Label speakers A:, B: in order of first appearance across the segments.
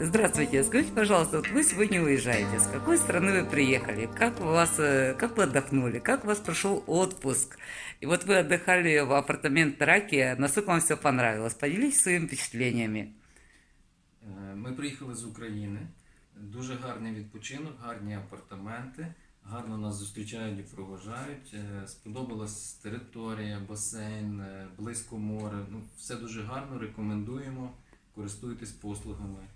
A: Здравствуйте, скажите, пожалуйста, вот вы сегодня уезжаете, с какой страны вы приехали, как у вас, э, как вы отдохнули, как у вас прошел отпуск, и вот вы отдыхали в апартамент Раки, насколько вам все понравилось, поделитесь своими впечатлениями.
B: Е, Ми приїхали з України. Дуже гарний відпочинок, гарні апартаменти. Гарно нас зустрічають і проважають. Е, Сподобалась територія, басейн, е, близько море. Ну, все дуже гарно, рекомендуємо. Користуйтесь послугами Ольги.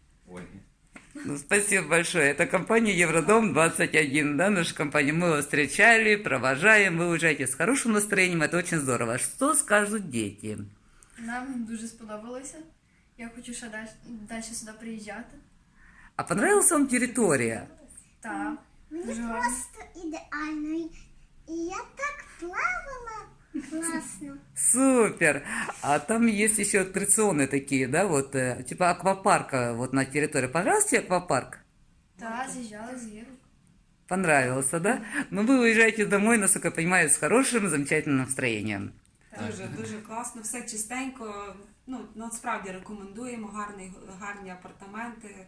A: Ну, спасибо большое. Это компания Евродом 21, да, наша компания. Мы вас встречали, провожаем, вы уезжаете с хорошим настроением, это очень здорово. Что скажут дети?
C: Нам дуже сподобалося. Я хочу ще далі, далі сюди приїжджати.
A: А понравилась вам территория?
C: Так,
D: Мені
C: дуже гарно.
D: просто ідеально. І- І я так плавала класно.
A: Супер! А там есть еще аттракционы такие, да, вот, э, типа аквапарка вот на территории. Понравился тебе аквапарк?
C: Так, з'їжджали з гірок.
A: Понравился, да? Ну, вы уезжаете домой, насколько я понимаю, с хорошим, замечательным настроением.
E: Дуже дуже класно, все чистенько. Ну насправді рекомендуємо гарні, гарні апартаменти.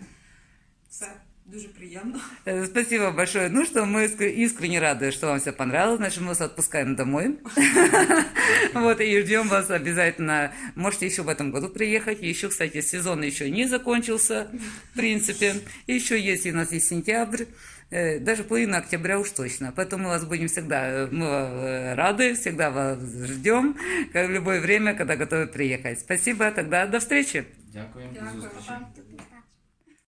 E: Все дуже приємно.
A: Спасибо большое. Ну что, мы иск- искренне рады, что вам все понравилось. Значит, мы вас отпускаем домой. Вот, и ждем вас обязательно. Можете еще в этом году приехать. Еще, кстати, сезон еще не закончился, в принципе. Еще есть, у нас есть сентябрь. э, Даже половина октября уж точно. Поэтому мы вас будем всегда э, мы э, рады, всегда вас ждем, как в любое время, когда готовы приехать. Спасибо, тогда до встречи.
E: Дякую.